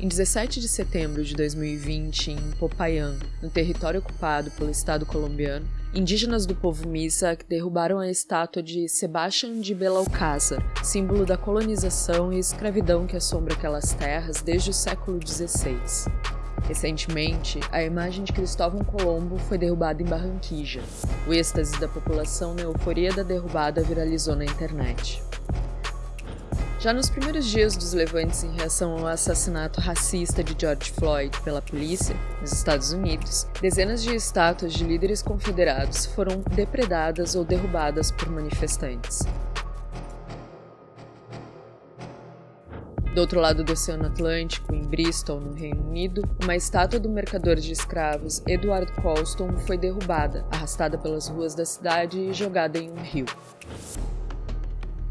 Em 17 de setembro de 2020, em Popayán, no território ocupado pelo Estado colombiano, indígenas do povo Misak derrubaram a estátua de Sebastián de Belalcázar, símbolo da colonização e escravidão que assombra aquelas terras desde o século XVI. Recentemente, a imagem de Cristóvão Colombo foi derrubada em Barranquilla. O êxtase da população na euforia da derrubada viralizou na internet. Já nos primeiros dias dos levantes em reação ao assassinato racista de George Floyd pela polícia, nos Estados Unidos, dezenas de estátuas de líderes confederados foram depredadas ou derrubadas por manifestantes. Do outro lado do Oceano Atlântico, em Bristol, no Reino Unido, uma estátua do mercador de escravos Edward Colston foi derrubada, arrastada pelas ruas da cidade e jogada em um rio.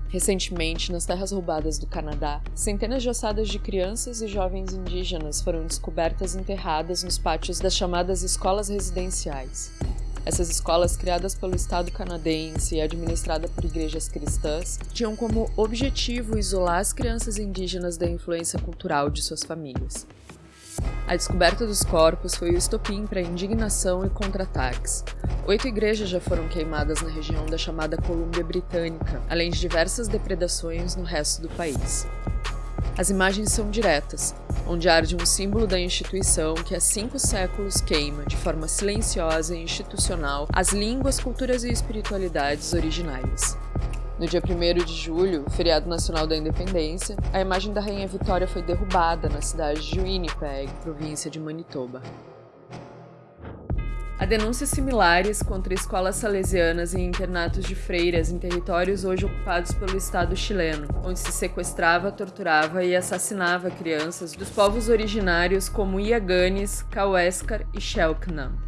Recentemente, nas terras roubadas do Canadá, centenas de ossadas de crianças e jovens indígenas foram descobertas enterradas nos pátios das chamadas escolas residenciais. Essas escolas, criadas pelo Estado canadense e administradas por igrejas cristãs, tinham como objetivo isolar as crianças indígenas da influência cultural de suas famílias. A descoberta dos corpos foi o estopim para indignação e contra-ataques. Oito igrejas já foram queimadas na região da chamada Colômbia Britânica, além de diversas depredações no resto do país. As imagens são diretas, onde arde um símbolo da instituição que há cinco séculos queima, de forma silenciosa e institucional, as línguas, culturas e espiritualidades originárias. No dia 1 de julho, feriado nacional da independência, a imagem da Rainha Vitória foi derrubada na cidade de Winnipeg, província de Manitoba. Há denúncias similares contra escolas salesianas e internatos de freiras em territórios hoje ocupados pelo Estado chileno, onde se sequestrava, torturava e assassinava crianças dos povos originários como Iaganes, Kaueskar e Shelknam.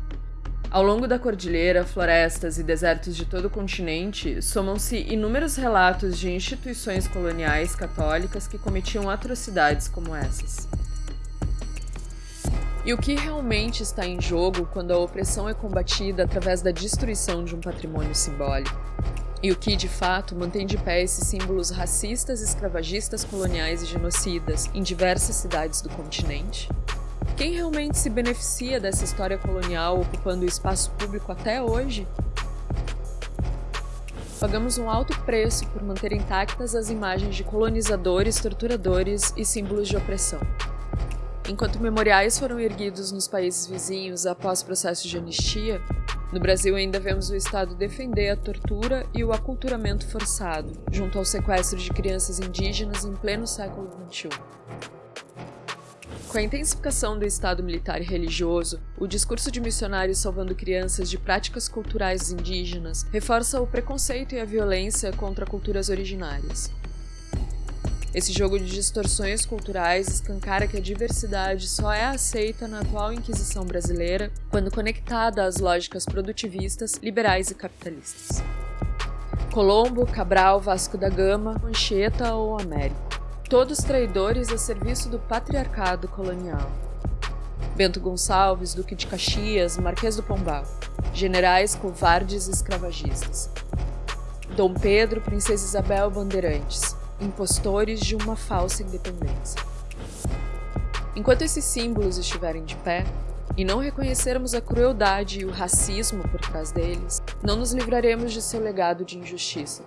Ao longo da cordilheira, florestas e desertos de todo o continente, somam-se inúmeros relatos de instituições coloniais católicas que cometiam atrocidades como essas. E o que realmente está em jogo quando a opressão é combatida através da destruição de um patrimônio simbólico? E o que, de fato, mantém de pé esses símbolos racistas, escravagistas, coloniais e genocidas em diversas cidades do continente? Quem realmente se beneficia dessa história colonial ocupando o espaço público até hoje? Pagamos um alto preço por manter intactas as imagens de colonizadores, torturadores e símbolos de opressão. Enquanto memoriais foram erguidos nos países vizinhos após processos de anistia, no Brasil ainda vemos o Estado defender a tortura e o aculturamento forçado, junto ao sequestro de crianças indígenas em pleno século XXI. Com a intensificação do Estado militar e religioso, o discurso de missionários salvando crianças de práticas culturais indígenas reforça o preconceito e a violência contra culturas originárias. Esse jogo de distorções culturais escancara que a diversidade só é aceita na atual Inquisição brasileira quando conectada às lógicas produtivistas, liberais e capitalistas. Colombo, Cabral, Vasco da Gama, Mancheta ou Américo todos traidores a serviço do patriarcado colonial. Bento Gonçalves, Duque de Caxias, Marquês do Pombal, generais covardes escravagistas. Dom Pedro, Princesa Isabel Bandeirantes, impostores de uma falsa independência. Enquanto esses símbolos estiverem de pé, e não reconhecermos a crueldade e o racismo por trás deles, não nos livraremos de seu legado de injustiça.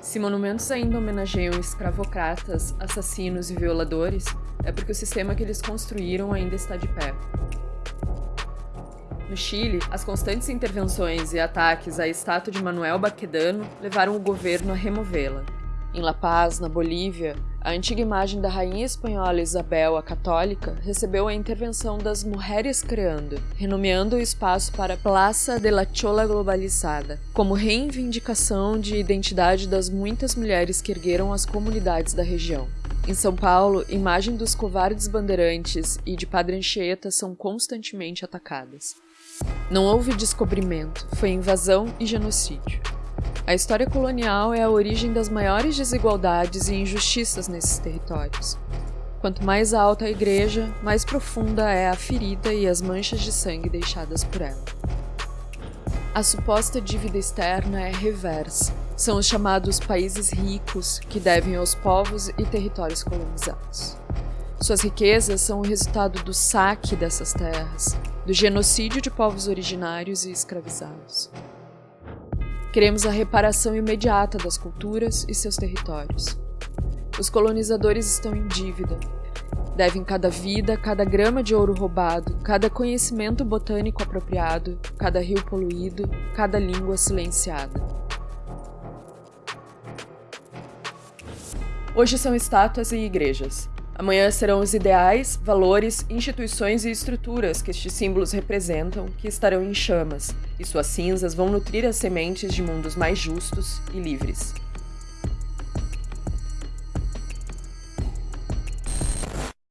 Se monumentos ainda homenageiam escravocratas, assassinos e violadores, é porque o sistema que eles construíram ainda está de pé. No Chile, as constantes intervenções e ataques à estátua de Manuel Baquedano levaram o governo a removê-la. Em La Paz, na Bolívia, a antiga imagem da rainha espanhola Isabel a Católica recebeu a intervenção das Mulheres Creando, renomeando o espaço para Plaza de la Chola Globalizada, como reivindicação de identidade das muitas mulheres que ergueram as comunidades da região. Em São Paulo, imagem dos covardes bandeirantes e de Padre Anchieta são constantemente atacadas. Não houve descobrimento, foi invasão e genocídio. A história colonial é a origem das maiores desigualdades e injustiças nesses territórios. Quanto mais alta a igreja, mais profunda é a ferida e as manchas de sangue deixadas por ela. A suposta dívida externa é reversa. São os chamados países ricos que devem aos povos e territórios colonizados. Suas riquezas são o resultado do saque dessas terras, do genocídio de povos originários e escravizados. Queremos a reparação imediata das culturas e seus territórios. Os colonizadores estão em dívida. Devem cada vida, cada grama de ouro roubado, cada conhecimento botânico apropriado, cada rio poluído, cada língua silenciada. Hoje são estátuas e igrejas. Amanhã serão os ideais, valores, instituições e estruturas que estes símbolos representam que estarão em chamas, e suas cinzas vão nutrir as sementes de mundos mais justos e livres.